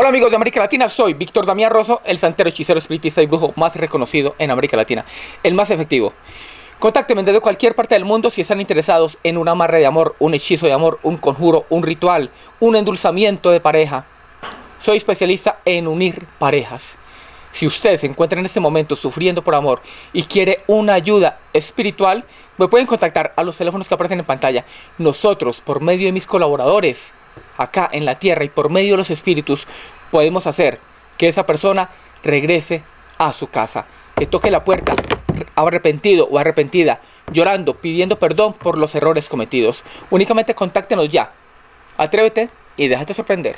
Hola amigos de América Latina, soy Víctor Damián Rosso, el santero, hechicero, espiritista y brujo más reconocido en América Latina, el más efectivo. Contáctenme desde cualquier parte del mundo si están interesados en un amarre de amor, un hechizo de amor, un conjuro, un ritual, un endulzamiento de pareja. Soy especialista en unir parejas. Si usted se encuentra en este momento sufriendo por amor y quiere una ayuda espiritual, me pueden contactar a los teléfonos que aparecen en pantalla. Nosotros, por medio de mis colaboradores, acá en la tierra y por medio de los espíritus, podemos hacer que esa persona regrese a su casa, que toque la puerta arrepentido o arrepentida, llorando, pidiendo perdón por los errores cometidos. Únicamente contáctenos ya. Atrévete y déjate sorprender.